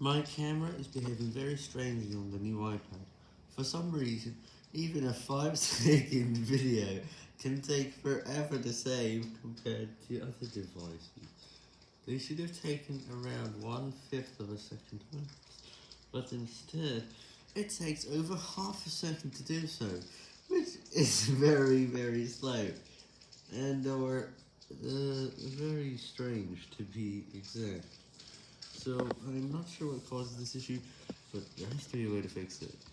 My camera is behaving very strangely on the new iPad. For some reason, even a 5 second video can take forever to save compared to other devices. They should have taken around one fifth of a second but instead, it takes over half a second to do so, which is very, very slow, and or uh, very strange to be exact. So, I'm not sure what causes this issue, but there has to be a way to fix it.